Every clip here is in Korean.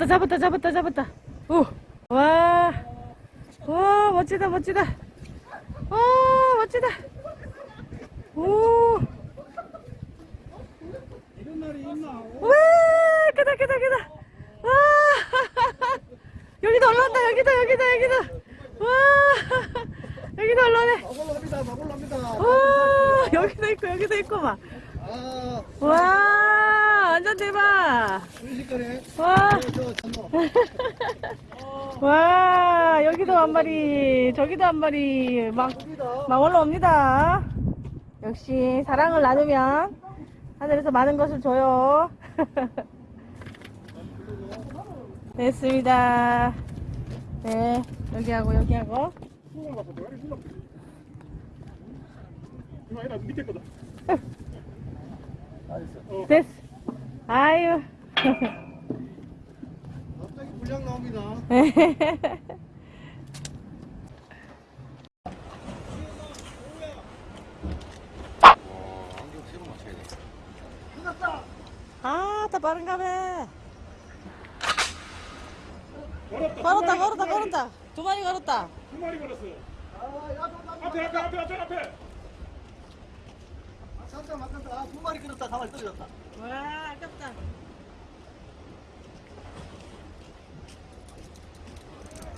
오. 잡았다, 잡았다, 잡았다, 잡았다. 오. 와. 와, 멋지다, 멋지다. 와, 멋지다. 오. 이런 날이 있나? 와, 크다, 크다, 크다. 와. 여기도 올라온다, 여기도, 여기도, 여기도. 와. 여기도 올라오네. 마골랍니다, 마골랍니다. 와, 여기도 있고, 여기도 있고, 막. 아, 와, 완전 대박. 와. 와 여기도 한 마리 저기도 한 마리 막, 막 올라옵니다 역시 사랑을 나누면 하늘에서 많은 것을 줘요 됐습니다 네 여기하고 여기하고. 어, 됐어 아유 갑자기 불량 나옵니다. 아 다 빠른가 봐 걸었다. 걸었다 걸었다 걸었다 두 마리 걸었다 두 마리 걸었어요. 앞에, 앞에, 앞에, 앞에, 앞에. 잠깐 막간다. 아, 두 마리 끊었다. 가만히 떨어졌다. 와 아깝다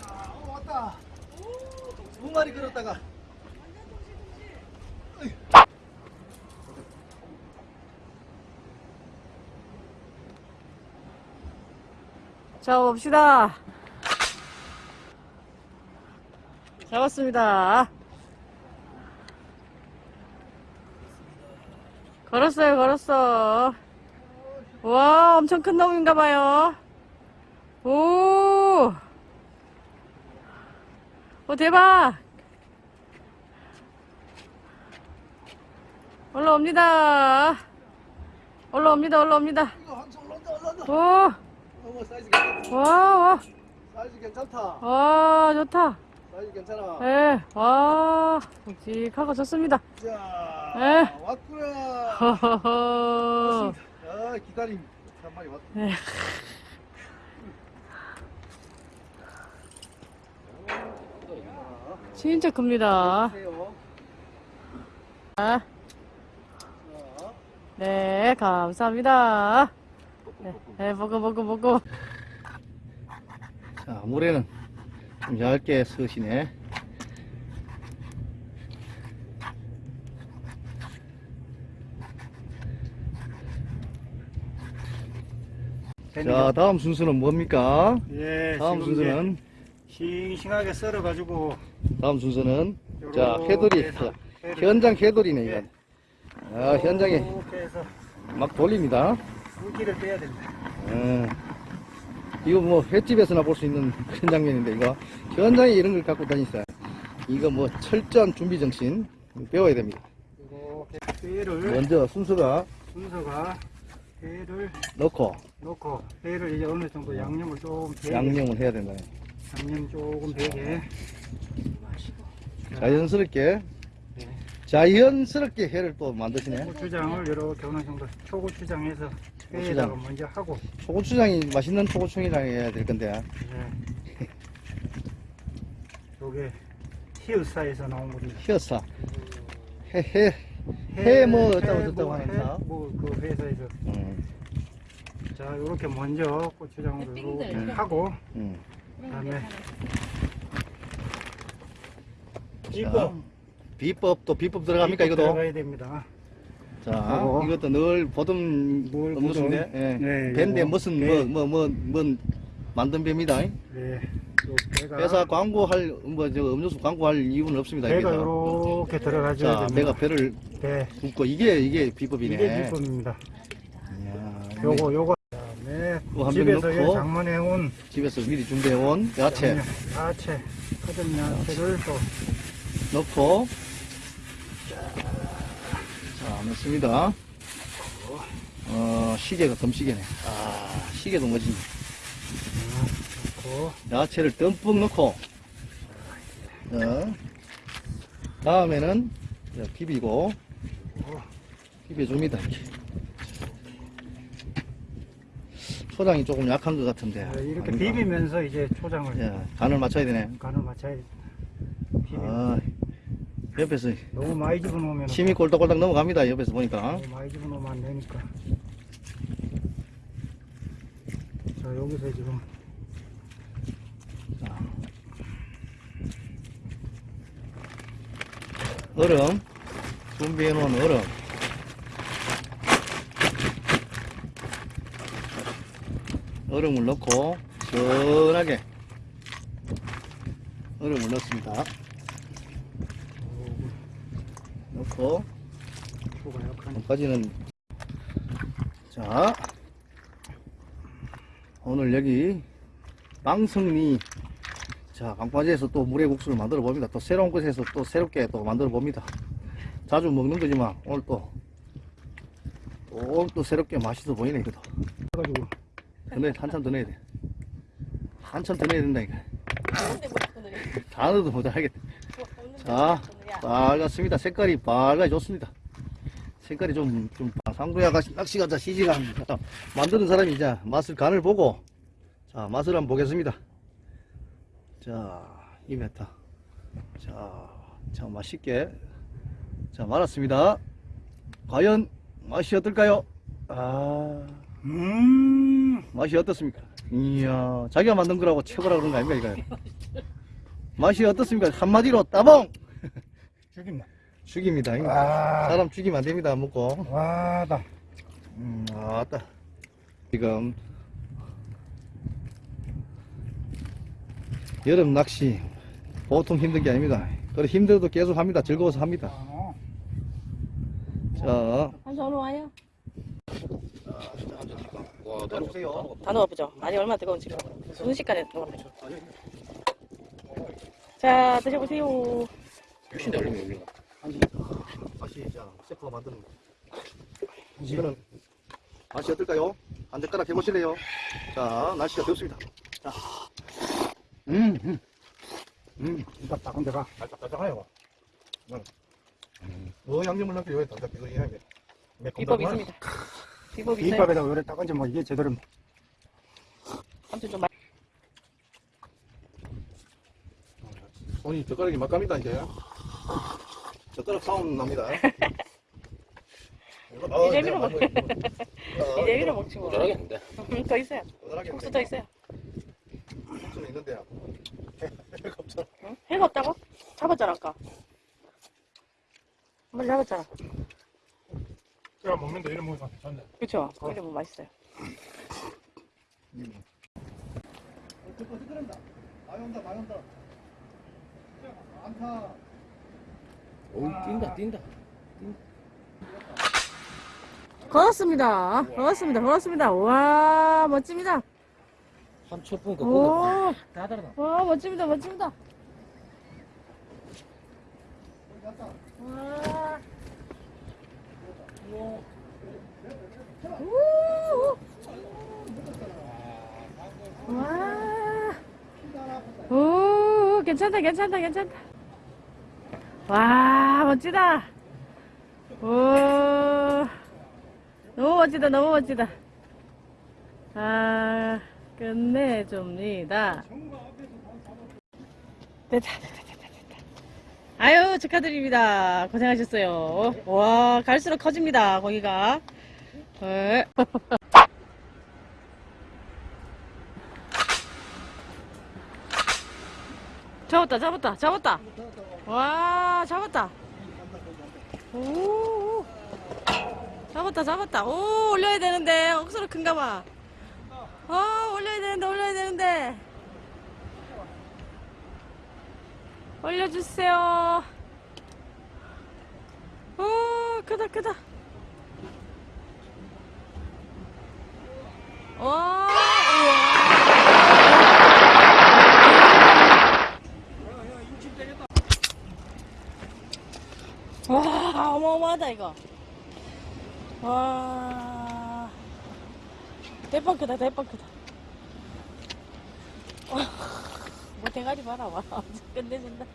어, 왔다. 두 마리 끊었다가. 잡아봅시다. 잡았습니다. 걸었어요, 걸었어. 와, 엄청 큰 놈인가 봐요. 오! 오, 대박! 올라옵니다. 올라옵니다, 올라옵니다. 오! 어머, 사이즈 괜찮다. 와, 와, 사이즈 괜찮다. 와, 좋다. 사이즈 괜찮아. 예, 와, 묵직하고 좋습니다. 자, 네. 왔구나. 아, 기다림. 한 마리 왔다. 네. 진짜 큽니다. 아, 자, 네, 감사합니다. 네, 네, 보고, 보고, 보고. 자, 물에는 좀 얇게 서시네. 자, 다음 순서는 뭡니까? 예, 다음 순서는 싱싱하게 썰어가지고 다음 순서는 자, 회돌이 해서 현장 회돌이네 예. 이건. 아, 현장에 막 돌립니다. 물기를 빼야 됩니다. 음, 이거 뭐 횟집에서나 볼 수 있는 그런 장면인데 이거 현장에 이런 걸 갖고 다니세요. 이거 뭐 철저한 준비 정신 배워야 됩니다. 먼저 순서가 순서가 회를 넣고 넣고 회를 이제 어느 정도 양념을 조금 배게 양념을 해야 된다. 양념 조금 배게 자연스럽게 네. 자연스럽게 회를 또 만드시네. 고추장을 이렇게 어느 정도 초고추장해서 초고추장. 회에다가 먼저 하고 초고추장이 맛있는 초고추장이랑 해야 될 건데. 네. 요게 히읗사에서 나온 거리 히어사 해해 해 뭐 어쩌고 저쩌고 하는 사. 뭐그 회사에서 음, 자 요렇게 먼저 고추장으로 이렇게 하고 음. 그다음에 자, 이거 비법 또 비법 들어갑니까 이것도? 들어가야 됩니다. 자, 하고. 이것도 늘 음료수인데, 보던. 예. 네, 요거. 무슨 배. 뭐뭐뭐뭐 만든 배입니다. 네. 요 배가 회사 광고할 뭐저 음료수 광고할 이유는 없습니다. 배가 자, 됩니다. 배가 배를 배. 굽고 이게 이게 비법이네. 이게 기쁨입니다. 이야, 요거 요거 한병 집에서 넣고. 장만해 온 집에서 미리 준비해 온 야채 야채, 커든 야채를 또 넣고 자, 넣습니다. 어, 시계가 덤시계네. 아, 시계도 멋지네. 야채를 듬뿍 넣고 어, 다음에는 비비고 비벼줍니다. 초장이 조금 약한 것 같은데. 네, 이렇게 아닌가? 비비면서 이제 초장을 예, 간을 맞춰야 되네. 간을 맞춰야 돼. 비비. 아, 옆에서 너무 많이 집어넣으면 침이 꼴딱꼴딱 넘어갑니다. 옆에서 보니까. 너무 많이 집어넣으면 안 되니까. 자 여기서 지금 자. 얼음. 준비해 놓은 얼음. 얼음을 넣고, 시원하게 얼음을 넣습니다. 넣고, 여기까지는 자 오늘 여기 망성리 자 강바지에서 또 물회 국수를 만들어 봅니다. 또 새로운 곳에서 또 새롭게 또 만들어 봅니다. 자주 먹는 거지만 오늘 또 또, 또 새롭게 맛있어 보이네 이거도 해가지고. 더 넣어 한참 더 넣어야 돼. 한참 더 넣어야 된다 이거. 근데 뭐 자꾸 느려. 다 넣어도 못하겠다 자 뭐. 빨갛습니다. 색깔이 빨갛게 좋습니다. 색깔이 좀, 좀, 상구야 낚시 가자, 시지가 만드는 사람이 이제 맛을 간을 보고, 자, 맛을 한번 보겠습니다. 자, 이 메타. 자, 자, 맛있게. 자, 말았습니다. 과연 맛이 어떨까요? 아, 음 맛이 어떻습니까? 이야, 자기가 만든 거라고 최고라 그런 거 아닙니까, 이거? 맛이 어떻습니까? 한마디로 따봉! 죽입니다. 이거. 아 사람 죽이면 안 됩니다, 먹고. 와다. 음, 아따. 지금 여름 낚시 보통 힘든 게 아닙니다. 그래 힘들어도 계속 합니다. 즐거워서 합니다. 아, 자, 한 전화 와요. 와, 내려오세요. 다 넣어보죠. 많이 얼마나 뜨거운지 순식간에 넣어보죠. 자 드셔보세요. 유신대 올리면 올리는 맛이 자, 세포가 만드는 거. 이거는 맛이 어떨까요? 한 젓가락 해보실래요? 자, 날씨가 덥습니다. 자, 음, 음, 음. 이거 따끈 데가 따뜻해요. 어, 양념을 넣고 여기 담백하게. 비법이 있습니다. 비법이 있어요. 비밥에다 요래 따끈지 뭐 이게 제대로 아무튼 좀 맛. 손이 젓가락이 막 갑니다, 이제. 젓가락 사움 납니다. 이제 밀어 먹. 이제 밀어 먹지 뭐. 음, 더 있어요. 국수 더 있어요. 국수는 있는데요. 응? 해가 없다고? 잡았잖아 아까. 한번 잡았잖아. 제가 먹는데 이런 먹으면 괜찮네. 그쵸? 이러면 맛있어요. 많이 온다, 많이 온다. 많다. 오, 뛴다, 뛴다. 걸었습니다. 걸었습니다. 걸었습니다. 와 멋집니다. 오, 다. 와 멋집니다. 멋집니다. 와. 우. 와. 오, 괜찮다, 괜찮다, 괜찮다. 와, 멋지다. 오, 너무 멋지다, 너무 멋지다. 아, 끝내줍니다. 됐다, 됐다, 됐다, 됐다. 아유, 축하드립니다. 고생하셨어요. 와, 갈수록 커집니다, 거기가. 네. 잡았다, 잡았다, 잡았다. 와, 잡았다. 오, 잡았다, 잡았다. 오, 올려야 되는데. 억수로 큰가 봐. 어, 올려야 되는데, 올려야 되는데. 올려주세요. 오, 크다, 크다. 와. 와, 어마어마하다, 이거. 와. 대빵 크다, 대빵 크다. 뭐 대가리 봐라, 와. 끝내준다.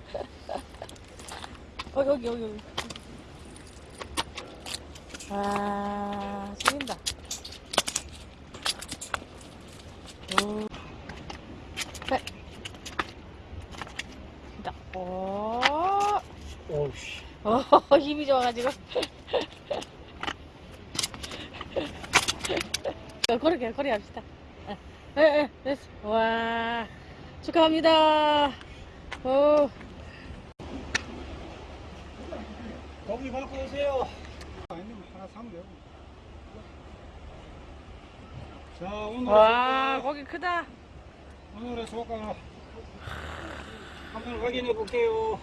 어, 여기, 여기, 여기. 와, 죽인다. 오. 네. 자, 오. 오우씨. 어, 힘이 좋아가지고. 그렇게, 그렇게 합시다. 예, 예, 됐어. 와, 축하합니다. 오, 고기 갖고 오세요. 하나 사면 되고. 자, 오늘 와, 고기 크다. 오늘의 소가 한번 확인해 볼게요.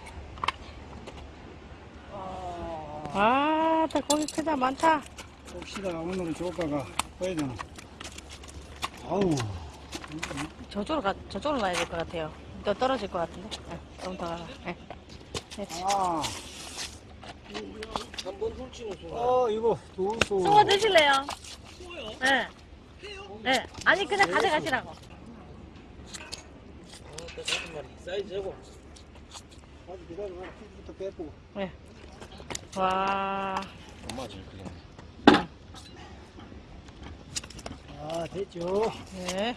와, 다 고기 크다, 많다. 봅시다. 오늘의 조가가 보야 되나? 아우, 저쪽으로 가, 저쪽으로 가야 될 것 같아요. 또 떨어질 것 같은데. 네, 조금 더 가가. 네. 네. 아, 한번 훌치는 순간. 어, 이거 두 수. 숭어 드실래요? 네. 네. 아니, 그냥 가져가시라고. 아, 사이즈고. 아주 기다려. 피부부터 빼고. 네. 와, 안 맞을 그냥. 아, 됐죠. 네.